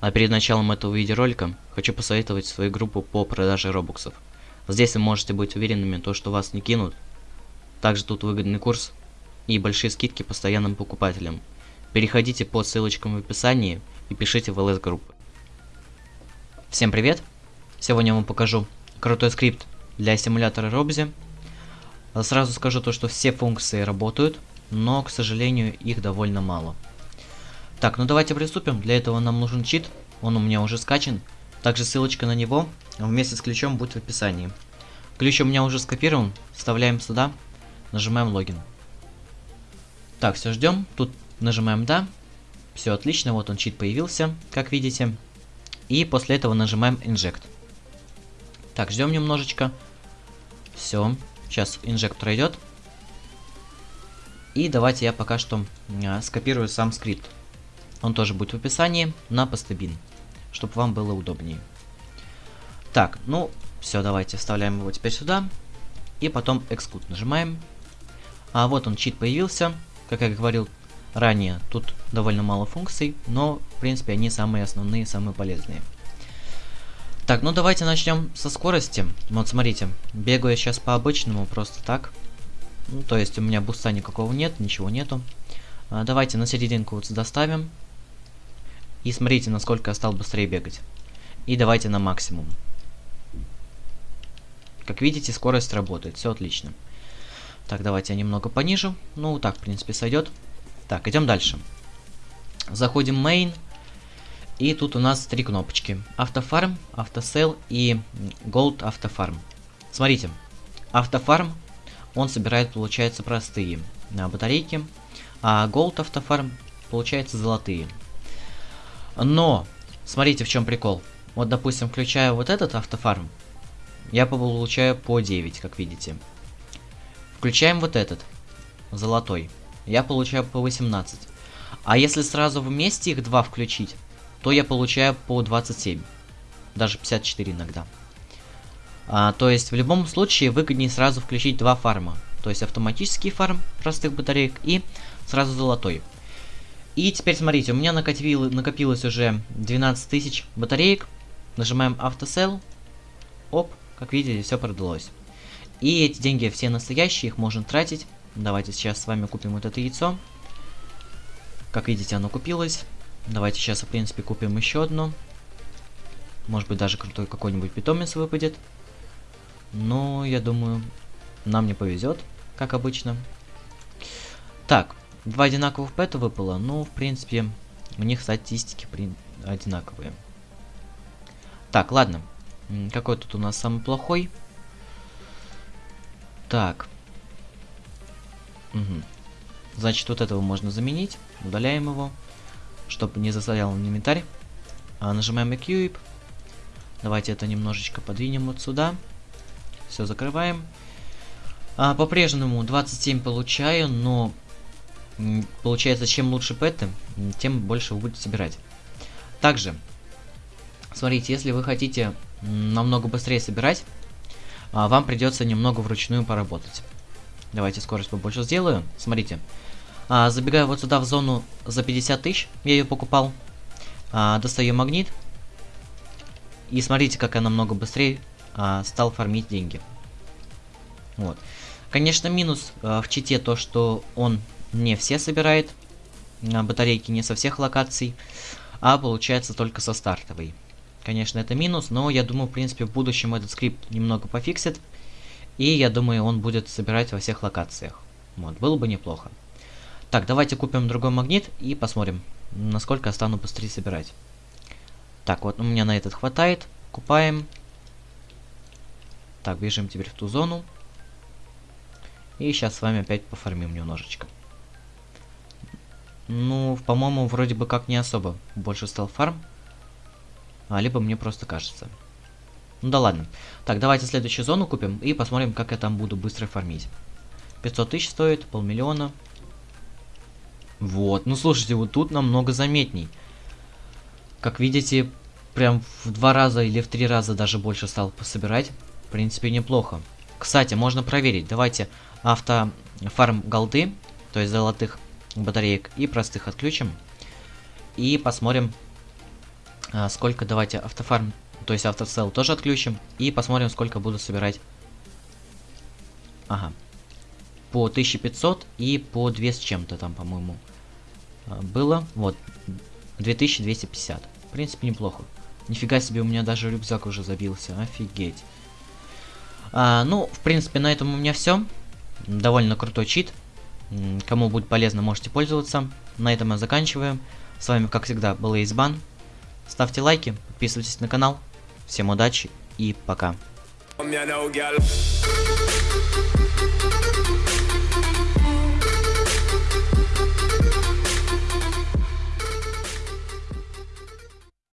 А перед началом этого видеоролика хочу посоветовать свою группу по продаже робоксов. Здесь вы можете быть уверенными, то, что вас не кинут. Также тут выгодный курс и большие скидки постоянным покупателям. Переходите по ссылочкам в описании и пишите в LS группы. Всем привет! Сегодня я вам покажу крутой скрипт для симулятора Робзи. Сразу скажу то, что все функции работают, но, к сожалению, их довольно мало. Так, ну давайте приступим. Для этого нам нужен чит. Он у меня уже скачан. Также ссылочка на него вместе с ключом будет в описании. Ключ у меня уже скопирован. Вставляем сюда. Нажимаем логин. Так, все ждем. Тут нажимаем да. Все отлично. Вот он чит появился, как видите. И после этого нажимаем inject. Так, ждем немножечко. Все. Сейчас инжект пройдет. И давайте я пока что а, скопирую сам скрипт. Он тоже будет в описании на постабин, чтобы вам было удобнее. Так, ну, все, давайте вставляем его теперь сюда. И потом Exclude нажимаем. А вот он, чит появился. Как я говорил ранее, тут довольно мало функций, но, в принципе, они самые основные, самые полезные. Так, ну давайте начнем со скорости. Вот смотрите, бегаю я сейчас по обычному, просто так. Ну, то есть у меня буста никакого нет, ничего нету. А, давайте на серединку вот сюда ставим. И смотрите, насколько я стал быстрее бегать. И давайте на максимум. Как видите, скорость работает, все отлично. Так, давайте я немного понижу. Ну, так, в принципе, сойдет. Так, идем дальше. Заходим в main. И тут у нас три кнопочки. Автофарм, автосел и Gold автофарм. Смотрите, автофарм, он собирает, получается, простые на батарейки, а Gold автофарм, получается, золотые. Но, смотрите, в чем прикол. Вот, допустим, включаю вот этот автофарм, я получаю по 9, как видите. Включаем вот этот, золотой, я получаю по 18. А если сразу вместе их два включить, то я получаю по 27. Даже 54 иногда. А, то есть в любом случае выгоднее сразу включить два фарма. То есть автоматический фарм простых батареек и сразу золотой. И теперь смотрите, у меня накопил, накопилось уже 12 тысяч батареек. Нажимаем автосел. Оп, как видите, все продалось. И эти деньги все настоящие, их можно тратить. Давайте сейчас с вами купим вот это яйцо. Как видите, оно купилось. Давайте сейчас, в принципе, купим еще одно. Может быть, даже крутой какой-нибудь питомец выпадет. Но, я думаю, нам не повезет, как обычно. Так, два одинаковых пэта выпало. Ну, в принципе, у них статистики при... одинаковые. Так, ладно. Какой тут у нас самый плохой? Так. Угу. Значит, вот этого можно заменить. Удаляем его чтобы не засорял инвентарь. А, нажимаем Equip. Давайте это немножечко подвинем вот сюда. Все, закрываем. А, По-прежнему 27 получаю, но получается, чем лучше пэты, тем больше вы будете собирать. Также, смотрите, если вы хотите намного быстрее собирать, а, вам придется немного вручную поработать. Давайте скорость побольше сделаю. Смотрите, а, забегаю вот сюда в зону за 50 тысяч. Я ее покупал. А, достаю магнит. И смотрите, как я намного быстрее а, стал фармить деньги. Вот. Конечно, минус в чите то, что он не все собирает. А, батарейки не со всех локаций. А получается только со стартовой. Конечно, это минус, но я думаю, в принципе, в будущем этот скрипт немного пофиксит. И я думаю, он будет собирать во всех локациях. Вот, было бы неплохо. Так, давайте купим другой магнит и посмотрим, насколько я стану быстрее собирать. Так, вот у меня на этот хватает. Купаем. Так, бежим теперь в ту зону. И сейчас с вами опять пофармим немножечко. Ну, по-моему, вроде бы как не особо больше стал фарм. А, либо мне просто кажется. Ну да ладно. Так, давайте следующую зону купим и посмотрим, как я там буду быстро фармить. 500 тысяч стоит, полмиллиона. Вот, ну слушайте, вот тут намного заметней. Как видите, прям в два раза или в три раза даже больше стал собирать. В принципе, неплохо. Кстати, можно проверить. Давайте авто фарм голды, то есть золотых батареек и простых отключим. И посмотрим, А, сколько, давайте, автофарм, то есть автосел тоже отключим. И посмотрим, сколько буду собирать. Ага. По 1500 и по 2 с чем-то там, по-моему, а, было. Вот, 2250. В принципе, неплохо. Нифига себе, у меня даже рюкзак уже забился. Офигеть. А, ну, в принципе, на этом у меня все. Довольно крутой чит. Кому будет полезно, можете пользоваться. На этом я заканчиваю. С вами, как всегда, был Избан. Ставьте лайки, подписывайтесь на канал. Всем удачи и пока.